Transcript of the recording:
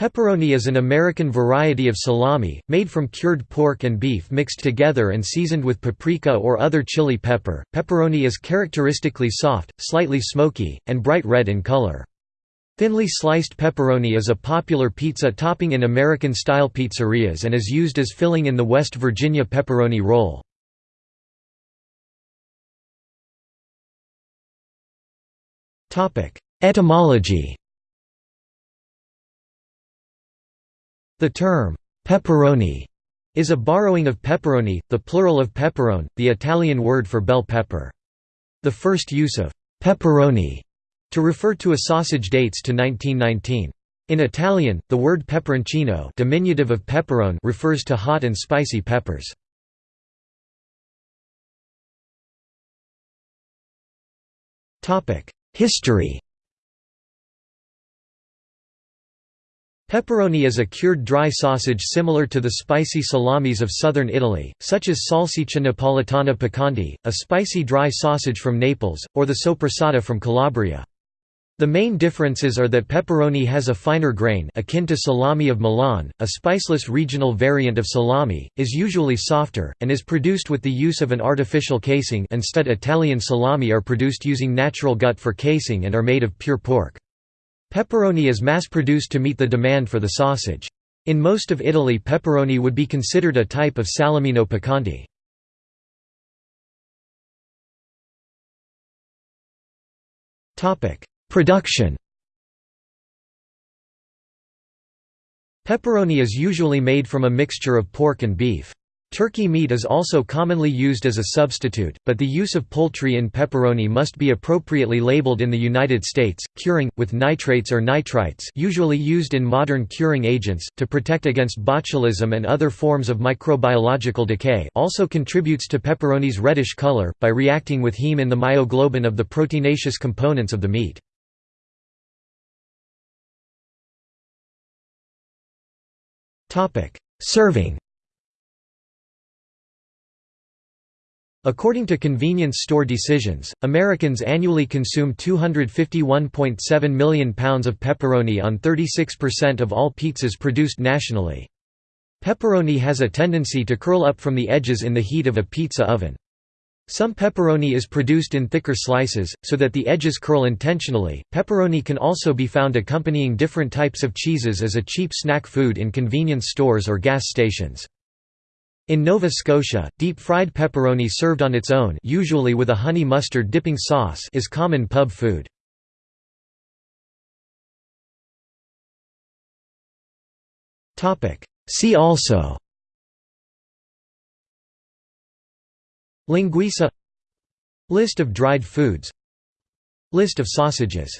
Pepperoni is an American variety of salami, made from cured pork and beef mixed together and seasoned with paprika or other chili pepper. Pepperoni is characteristically soft, slightly smoky, and bright red in color. Thinly sliced pepperoni is a popular pizza topping in American-style pizzerias and is used as filling in the West Virginia pepperoni roll. Etymology The term, pepperoni, is a borrowing of peperoni, the plural of peperone, the Italian word for bell pepper. The first use of pepperoni to refer to a sausage dates to 1919. In Italian, the word peperoncino diminutive of peperone refers to hot and spicy peppers. History Pepperoni is a cured dry sausage similar to the spicy salamis of southern Italy, such as salsiccia napoletana piccante, a spicy dry sausage from Naples, or the soppressata from Calabria. The main differences are that pepperoni has a finer grain akin to salami of Milan, a spiceless regional variant of salami, is usually softer, and is produced with the use of an artificial casing instead Italian salami are produced using natural gut for casing and are made of pure pork. Pepperoni is mass-produced to meet the demand for the sausage. In most of Italy pepperoni would be considered a type of salamino piccante. Production Pepperoni is usually made from a mixture of pork and beef. Turkey meat is also commonly used as a substitute, but the use of poultry in pepperoni must be appropriately labeled in the United States. Curing, with nitrates or nitrites usually used in modern curing agents, to protect against botulism and other forms of microbiological decay also contributes to pepperoni's reddish color, by reacting with heme in the myoglobin of the proteinaceous components of the meat. Serving According to convenience store decisions, Americans annually consume 251.7 million pounds of pepperoni on 36% of all pizzas produced nationally. Pepperoni has a tendency to curl up from the edges in the heat of a pizza oven. Some pepperoni is produced in thicker slices, so that the edges curl intentionally. Pepperoni can also be found accompanying different types of cheeses as a cheap snack food in convenience stores or gas stations. In Nova Scotia, deep-fried pepperoni served on its own usually with a honey mustard dipping sauce is common pub food. See also Linguiça. List of dried foods. List of sausages